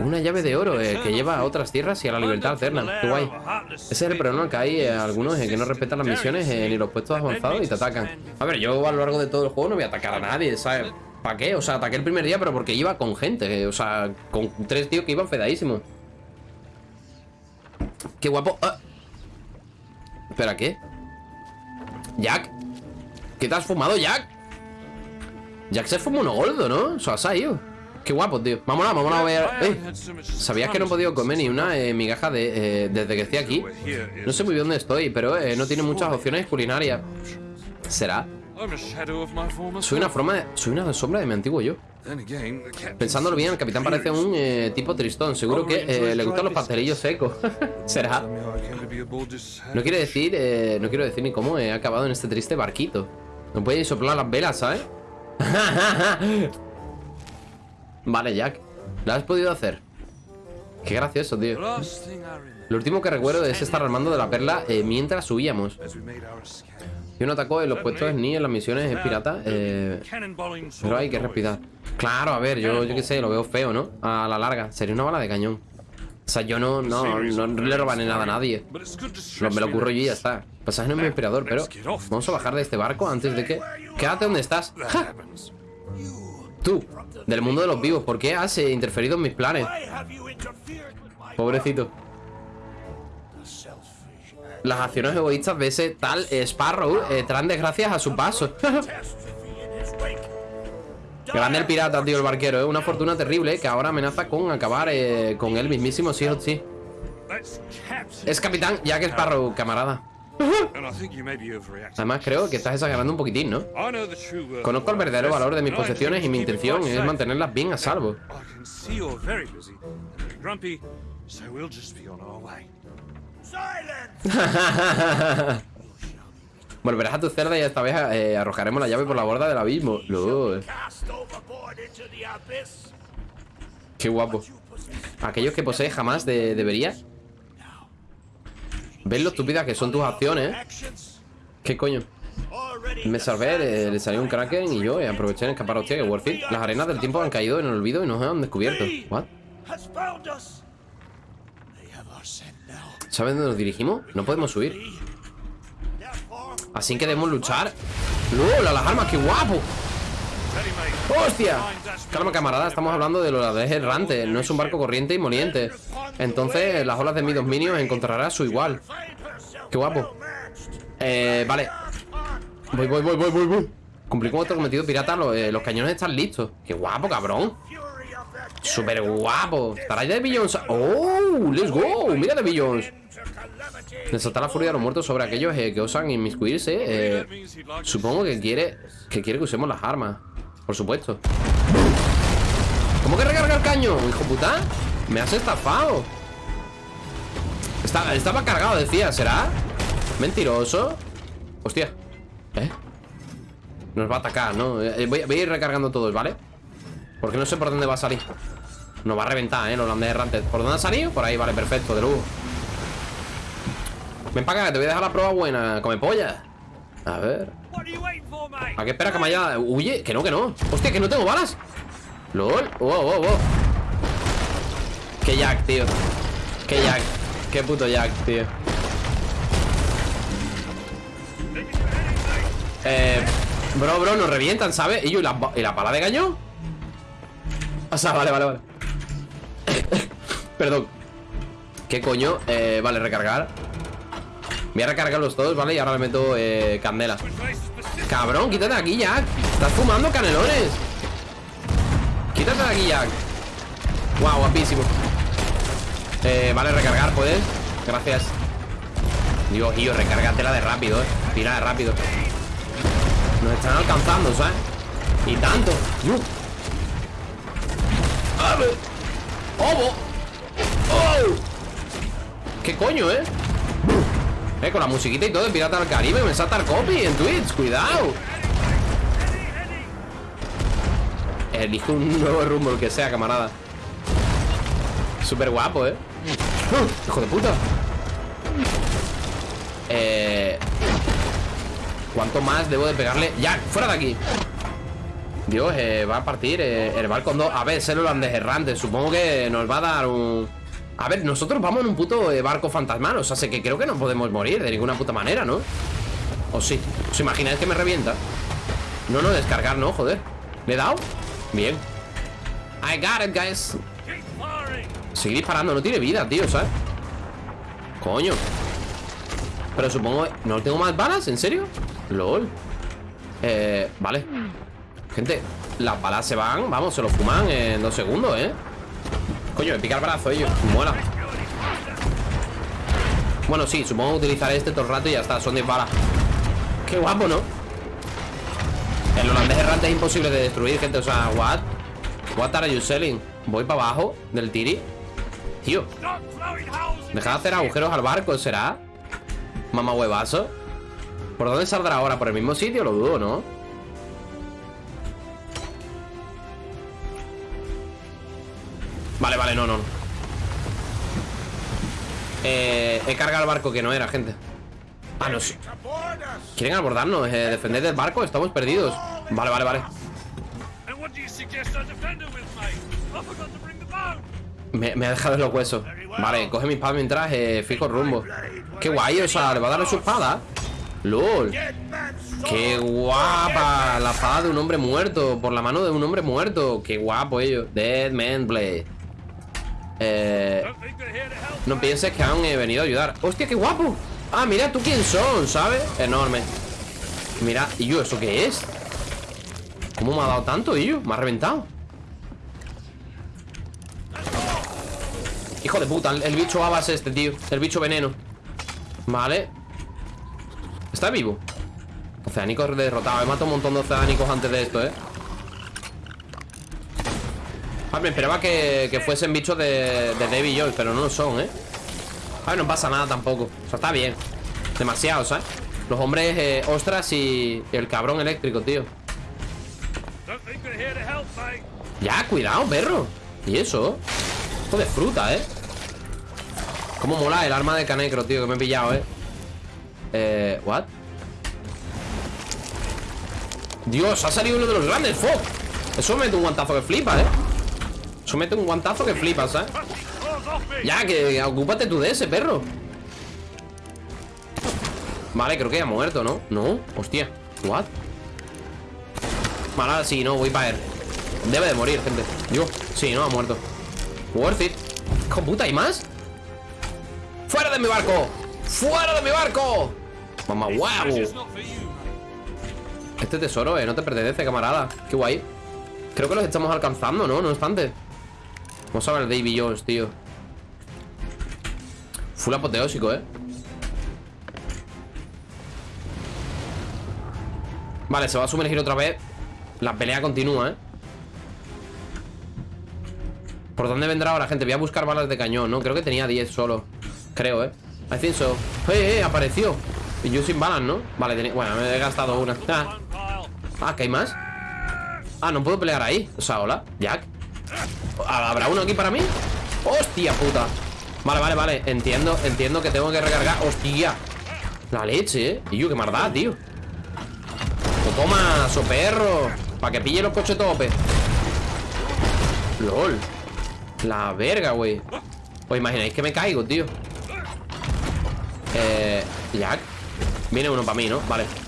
Una llave de oro eh, que lleva a otras tierras y a la libertad eterna. Qué guay. Ese es el problema que hay eh, algunos eh, que no respetan las misiones ni los puestos avanzados y te atacan. A ver, yo a lo largo de todo el juego no voy a atacar a nadie, ¿sabes? ¿Para qué? O sea, ataqué el primer día, pero porque iba con gente, o sea, con tres tíos que iban fedadísimos. Qué guapo. Ah. ¿Espera qué? ¿Jack? ¿Qué te has fumado, Jack? Jack se fumó uno gordo, ¿no? Eso ha salido. Qué guapo, tío. Vámonos, vámonos a ver. ¡Eh! ¿Sabías que no he podido comer ni una eh, migaja de, eh, desde que estoy aquí? No sé muy bien dónde estoy, pero eh, no tiene muchas opciones culinarias. ¿Será? Soy una forma de, Soy una sombra de mi antiguo yo. Pensándolo bien, el capitán parece un eh, tipo tristón. Seguro que eh, le gustan los pastelillos secos. (laughs) ¿Será? No quiere decir, eh, no quiero decir ni cómo he acabado en este triste barquito. No puede soplar las velas, ¿sabes? (laughs) vale, Jack. ¿Lo has podido hacer? Qué gracioso, tío. Lo último que recuerdo es estar armando de la perla eh, mientras subíamos. Yo no atacó en los puestos ni en las misiones piratas, eh, pero hay que respirar. Claro, a ver, yo, yo qué sé, lo veo feo, ¿no? A la larga, sería una bala de cañón. O sea, yo no, no, no le robaré nada a nadie. Lo, me lo ocurro yo y ya está. Pasaje no es muy inspirador, pero vamos a bajar de este barco antes de que... Quédate donde estás. ¡Ja! Tú, del mundo de los vivos, ¿por qué has eh, interferido en mis planes? Pobrecito. Las acciones egoístas de ese tal eh, Sparrow eh, traen desgracias a su paso. (laughs) Grande el pirata, tío, el barquero. Es una fortuna terrible que ahora amenaza con acabar eh, con el mismísimo Sea sí. Es capitán Jack Sparrow, camarada. Además, creo que estás exagerando un poquitín, ¿no? Conozco el verdadero valor de mis posesiones y mi intención es mantenerlas bien a salvo. Volverás (laughs) a tu celda y esta vez eh, arrojaremos la llave por la borda del abismo. Qué guapo. Aquellos que posees jamás de- deberías. ¿Ves lo estúpidas que son tus acciones? ¿Qué coño? Me salvé, le salió un kraken y yo eh, aproveché en escapar. Hostia, que worth. Las arenas del tiempo han caído en el olvido y nos han descubierto. ¿What? ¿Saben dónde nos dirigimos? No podemos subir. Así que debemos luchar. ¡Lol! ¡A las armas! ¡Qué guapo! ¡Hostia! Calma, camarada, estamos hablando de lo de errante. No es un barco corriente y moliente. Entonces, las olas de mi dominio encontrará su igual. Qué guapo. Eh, vale. Voy, voy, voy, voy, voy, voy. Cumplí con otro cometido pirata. Los, eh, los cañones están listos. Qué guapo, cabrón. Súper guapo. Estará ya de Billions. ¡Oh! ¡Let's go! Mira de Billions. Desatar la furia de los muertos sobre aquellos eh, que osan inmiscuirse. Eh, supongo que quiere que usemos las armas. Por supuesto. ¿Cómo que recarga el caño? Hijo puta. Me has estafado. Estaba, estaba cargado, decía. ¿Será? Mentiroso. Hostia. ¿Eh? Nos va a atacar, ¿no? Eh, voy, a ir recargando todos, ¿vale? Porque no sé por dónde va a salir. Nos va a reventar, ¿eh? Los holandés errantes. ¿Por dónde ha salido? Por ahí, vale, perfecto, de lujo. Ven para acá, te voy a dejar la prueba buena. Come polla. A ver. ¿A qué espera que me haya.? Huye, que no, que no. Hostia, que no tengo balas. LOL. Wow, wow, wow. Qué Jack, tío. Qué Jack. Qué puto Jack, tío. Eh. Bro, bro, nos revientan, ¿sabes? Y yo, ¿y la, ¿y la bala de cañón? O sea, vale, vale, vale. (coughs) Perdón. ¿Qué coño? Eh, vale, recargar. Voy a recargarlos todos, ¿vale? Y ahora le meto eh. Cabrón, quítate de aquí, Jack. Estás fumando canelones. Quítate de aquí, Jack. Guau, guapísimo. Eh, vale, recargar, ¿puedes? Gracias. Dios, tío, recárgatela de rápido, eh. Tira de rápido. Nos están alcanzando, ¿sabes? Y tanto. ¡Yu! ¡Obo! ¡Oh! ¿Qué coño, eh? Eh, con la musiquita y todo de Pirata del Caribe Me salta el copy en Twitch, cuidado Elijo un nuevo rumbo, el que sea, camarada Súper guapo, eh. ¡Hijo de puta! Eh... ¿Cuánto más debo de pegarle? ¡Ya! ¡Fuera de aquí! Dios, eh, va a partir eh, el en dos A ver, ser holandés errante Supongo que nos va a dar un... A ver, nosotros vamos en un puto eh, barco fantasmal O sea, sé que creo que no podemos morir de ninguna puta manera, ¿no? ¿O sí? ¿Os imagináis que me revienta? No, no, descargar, no, joder ¿Le he dado? Bien I got it, guys. Seguir disparando, no tiene vida, tío, ¿sabes? Coño Pero supongo... ¿No tengo más balas? ¿En serio? LOL Eh... Vale Gente, las balas se van, vamos, se lo fuman en dos segundos, ¿eh? Coño, me pica el brazo ellos, mola Bueno, sí, supongo que utilizaré este todo el rato y ya está, son 10 balas Qué guapo, ¿no? El holandés errante es imposible de destruir, gente, o sea, what? What are you selling? Voy para abajo del tiri Tío Deja de hacer agujeros al barco, ¿será? Mamá huevazo ¿Por dónde saldrá ahora? ¿Por el mismo sitio? Lo dudo, ¿no? Vale, vale, no, no. Eh, He cargado el barco que no era, gente. Ah, no sé Quieren abordarnos, eh, defender del barco Estamos perdidos. Vale, vale, vale. Me, me, ha dejado los huesos. Vale, coge mi espada mientras eh, fijo rumbo. Qué guay, o sea, le va a dar su espada. LOL. Qué guapa La espada de un hombre muerto Por la mano de un hombre muerto. Qué guapo ello. Dead Man Blade eh, no pienses que han eh, venido a ayudar ¡Hostia, qué guapo! Ah, mira tú quién son, ¿sabes? Enorme Mira, ¿y yo eso qué es? ¿Cómo me ha dado tanto, yo? Me ha reventado Hijo de puta, el, bicho a base este, tío El bicho veneno Vale ¿Está vivo? Oceánicos derrotados He matado un montón de oceánicos antes de esto, ¿eh? Ah, me esperaba que, que fuesen bichos de, de David Joy Pero no lo son, ¿eh? A ver, no pasa nada tampoco O sea, está bien Demasiado, ¿sabes? Los hombres eh, ostras y, el cabrón eléctrico, tío Ya, cuidado, perro ¿Y eso? Esto de fruta, ¿eh? Cómo mola el arma de canecro, tío Que me he pillado, ¿eh? Eh, ¿what? Dios, ha salido uno de los grandes ¡Fuck! Eso mete un guantazo que flipa, ¿eh? Eso mete un guantazo que flipas, ¿sabes? Ya, que ocúpate tú de ese, perro Vale, creo que ya ha muerto, ¿no? No, hostia What? Vale, ahora sí, no, voy para él Debe de morir, gente Yo, sí, no, ha muerto Worth it ¿Con puta, hay más? ¡Fuera de mi barco! ¡Fuera de mi barco! Mamá, wow Este tesoro, eh, no te pertenece, camarada Qué guay Creo que los estamos alcanzando, ¿no? No obstante Vamos a ver Davy Jones, tío Full apoteósico, eh Vale, se va a sumergir otra vez La pelea continúa, ¿eh? ¿Por dónde vendrá ahora, gente? Voy a buscar balas de cañón, ¿no? Creo que tenía 10 solo Creo, ¿eh? I think so ¡Eh, eh! Apareció Y yo sin balas, ¿no? Vale, tenía... bueno, me he gastado una Ah, ah ¿que hay más? Ah, no puedo pelear ahí O sea, hola, Jack ¿Habrá uno aquí para mí? ¡Hostia puta! Vale, vale, vale Entiendo, entiendo que tengo que recargar ¡Hostia! La leche, ¿eh? Y yo, qué maldad, tío Toma, so perro Para que pille los coches tope LOL La verga, güey ¿Os imagináis que me caigo, tío? Eh... Jack Viene uno para mí, ¿no? Vale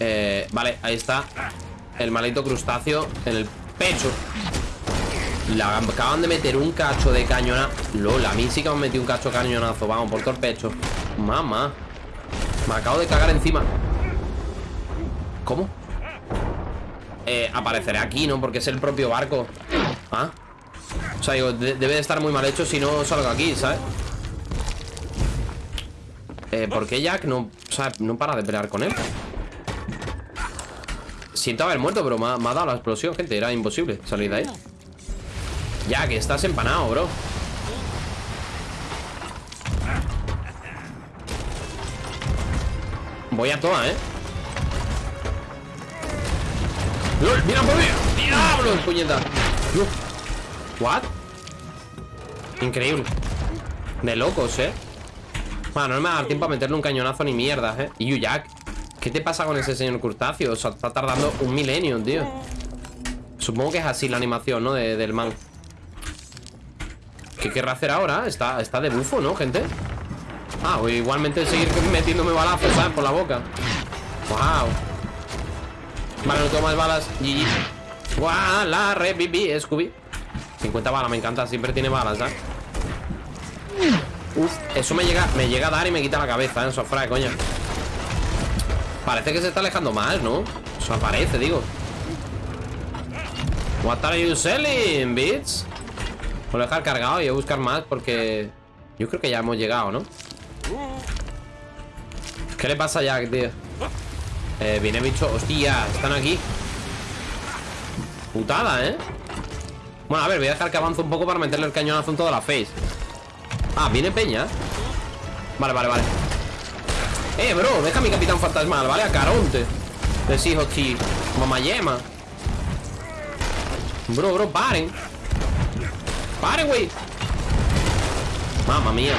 Eh... Vale, ahí está El maldito crustáceo En el pecho Le acaban de meter un cacho de cañona LOL, a mí sí que me han metido un cacho cañonazo Vamos, por todo el pecho Mamá Me acabo de cagar encima ¿Cómo? Eh, apareceré aquí, ¿no? Porque es el propio barco Ah O sea, digo, debe de estar muy mal hecho Si no salgo aquí, ¿sabes? Eh, ¿por qué Jack no, o sea, no para de pelear con él? Siento haber muerto, pero me ha, dado la explosión, gente Era imposible salir de ahí Jack, estás empanado, bro Voy a toda, ¿eh? ¡Lol! ¡Mira por mí! ¡Diablo! ¡Puñeta! ¿What? Increíble De locos, ¿eh? Bueno, no me va a dar tiempo a meterle un cañonazo ni mierda, ¿eh? Y Jack ¿Qué te pasa con ese señor Crustáceo? O sea, está tardando un milenio, tío Supongo que es así la animación, ¿no? del man ¿Qué querrá hacer ahora? Está, está de bufo, ¿no, gente? Ah, o igualmente seguir metiéndome balazos, ¿sabes? Por la boca Wow Vale, no tengo más balas GG Guau, la reviví, Scooby 50 balas, me encanta, siempre tiene balas, ¿sabes? Uf, eso me llega, me llega a dar y me quita la cabeza, ¿eh? Sofra, coño Parece que se está alejando más, ¿no? O sea, parece, digo What are you selling, bitch? Voy a dejar cargado y a buscar más porque... Yo creo que ya hemos llegado, ¿no? ¿Qué le pasa a Jack, tío? Eh, viene bicho... Hostia, están aquí Putada, ¿eh? Bueno, a ver, voy a dejar que avance un poco para meterle el cañonazo en toda la face Ah, viene peña Vale, vale, vale Eh, bro, deja a mi capitán fantasmal, ¿vale? A Caronte. Decís, hostia Mamayema Bro, bro, paren. Paren, güey. Mamma mía.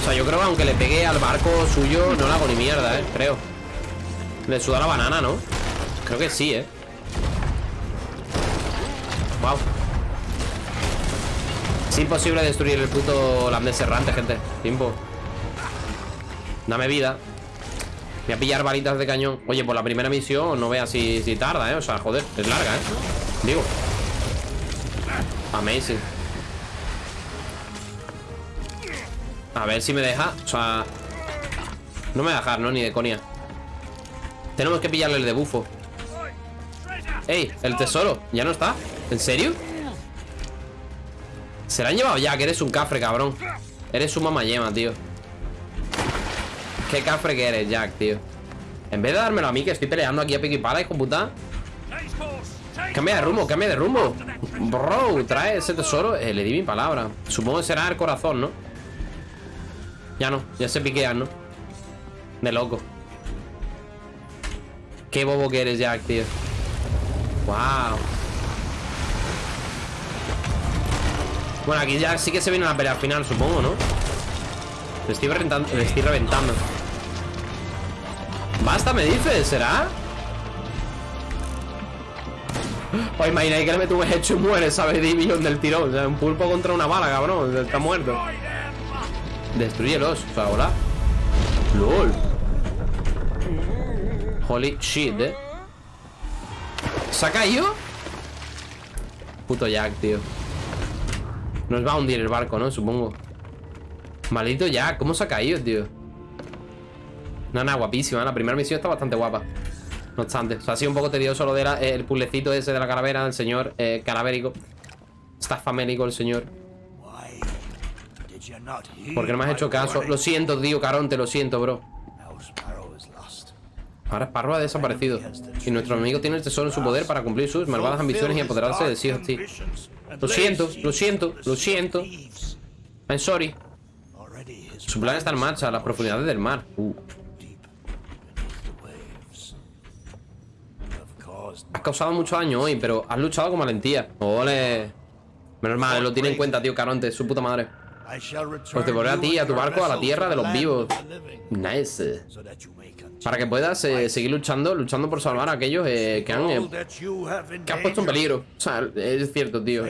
O sea, yo creo que aunque le pegue al barco suyo No le hago ni mierda, eh, creo. Le suda la banana, ¿no? Creo que sí, eh. Wow Es imposible destruir el puto holandés errante, gente. Tiempo Dame vida Voy a pillar balitas de cañón Oye, por la primera misión no veas si, si tarda, ¿eh? O sea, joder, es larga, ¿eh? Digo Amazing A ver si me deja O sea No me va a dejar, ¿no? Ni de conia Tenemos que pillarle el de bufo Ey, el tesoro ¿Ya no está? ¿En serio? Se la han llevado ya Que eres un cafre, cabrón Eres un mamayema, tío Qué cafre que eres, Jack, tío En vez de dármelo a mí Que estoy peleando aquí a pico y pala, hijo puta. Cambia de rumbo, cambia de rumbo. Bro, trae ese tesoro. Eh, Le di mi palabra. Supongo que será el corazón, ¿no? Ya no, ya se piquean, ¿no? De loco. Qué bobo que eres, Jack, tío. Wow Bueno, aquí ya sí que se viene la pelea final, supongo, ¿no? Le estoy reventando, le estoy reventando Basta, me dices, ¿será? Pues imagináis que le meto hecho y muere, ¿sabes? Division del tirón. O sea, un pulpo contra una bala, cabrón. Está muerto. Destruyelos. O sea, hola. LOL. Holy shit, eh. ¿Se ha caído? Puto Jack, tío. Nos va a hundir el barco, ¿no? Supongo. Maldito Jack, ¿cómo se ha caído, tío? Nana, guapísima. La primera misión está bastante guapa. No obstante, ha sido un poco tedioso lo del de el puzzlecito ese de la calavera, el señor eh, calavérico. Está famélico el señor. ¿Por qué no me has hecho caso? Lo siento, tío Caronte, lo siento, bro. Ahora Sparrow ha desaparecido. Y nuestro amigo tiene el tesoro en su poder para cumplir sus malvadas ambiciones y apoderarse de Sea of Lo siento, lo siento, lo siento. I'm sorry. Su plan está en marcha, a las profundidades del mar. Uh. Has causado mucho daño hoy, pero has luchado con valentía. Ole. Menos mal, lo tiene en cuenta, tío Caronte, su puta madre. Pues te volveré a ti, a tu barco, a la tierra de los vivos. Nice. Para que puedas eh, seguir luchando, luchando por salvar a aquellos eh, que han eh, que has puesto en peligro. O sea, es cierto, tío.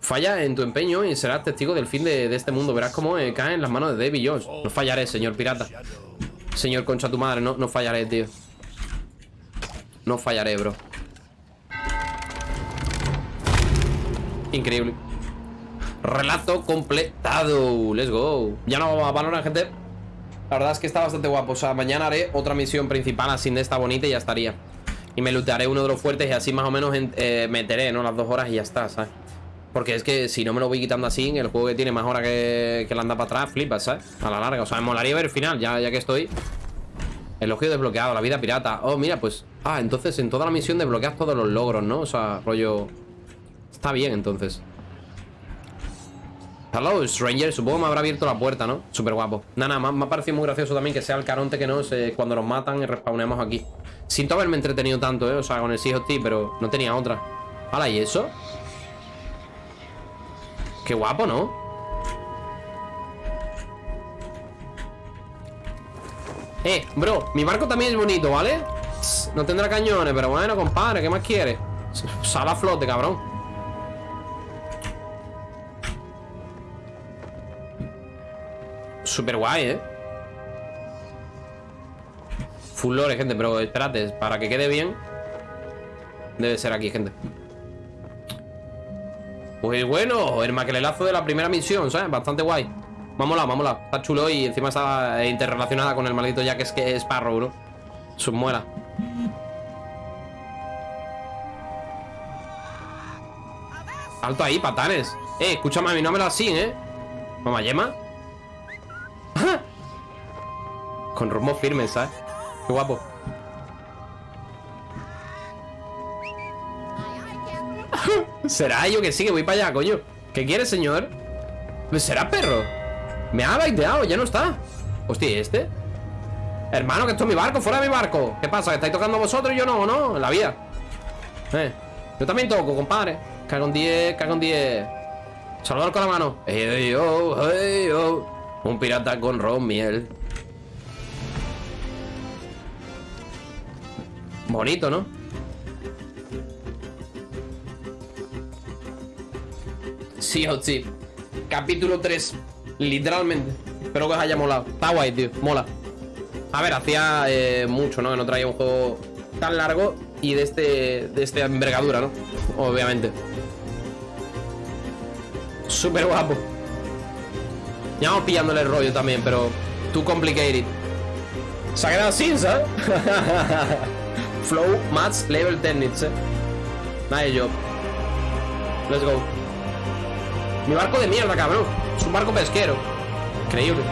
Falla en tu empeño y serás testigo del fin de, este mundo. Verás cómo cae en las manos de Davy Jones. No fallaré, señor pirata. Señor concha tu madre, no, no fallaré, tío. No fallaré, bro. Increíble. Relato completado. Let's go. Ya no vamos a valorar, gente. La verdad es que está bastante guapo. O sea, mañana haré otra misión principal así de esta bonita y ya estaría. Y me lootearé uno de los fuertes y así más o menos eh, meteré, ¿no? Las dos horas y ya está, ¿sabes? Porque es que si no me lo voy quitando así, el juego que tiene más horas que, que la anda para atrás, flipas, ¿sabes? A la larga. O sea, me molaría ver el final, ya, ya que estoy. Elogio desbloqueado, la vida pirata. Oh, mira, pues... Ah, entonces en toda la misión desbloqueas todos los logros, ¿no? O sea, rollo... Está bien, entonces. Hello, Stranger. Supongo que me habrá abierto la puerta, ¿no? Súper guapo. Nada, nada, me ha parecido muy gracioso también que sea el caronte que no sé cuando nos matan y respawnemos aquí. Siento haberme entretenido tanto, ¿eh? O sea, con el Sea pero no tenía otra. Hala, ¿y eso? Qué guapo, ¿no? Eh, bro, mi barco también es bonito, ¿vale? No tendrá cañones, pero bueno, compadre, ¿qué más quieres? Sal a flote, cabrón Súper guay, ¿eh? Full lore, gente, pero espérate Para que quede bien Debe ser aquí, gente Pues bueno, el maquelelazo de la primera misión, ¿sabes? Bastante guay Vámonos, vámonos Está chulo y encima está interrelacionada con el maldito Jack es que es Sparrow, bro Sus. Alto ahí, patanes. Eh, escúchame a mi nombre así, ¿eh? Mamá yema. Con rumbo firme, ¿sabes? Qué guapo. (laughs) ¿Será yo que sí, que voy para allá, coño? ¿Qué quiere, señor? ¿Será perro? Me ha baiteado, ya no está Hostia, ¿y este? Hermano, que esto es mi barco, fuera de mi barco ¿Qué pasa? ¿Que estáis tocando vosotros y yo no, no? En la vida eh, Yo también toco, compadre Cago en 10, cago en 10 Saludar con la mano hey, oh, hey, oh. Un pirata con ron miel Bonito, ¿no? Sí, oh, sí Capítulo 3 Literalmente Espero que os haya molado Está guay, tío Mola A ver, hacía eh, mucho, ¿no? Que no traía un juego tan largo Y de este De esta envergadura, ¿no? Obviamente Súper guapo Ya vamos pillándole el rollo también Pero Too complicated Se ha quedado sin, ¿sabes? (laughs) Flow, Mats, Level Technics, eh Nice job Let's go mi barco de mierda, cabrón. Es un barco pesquero. Increíble.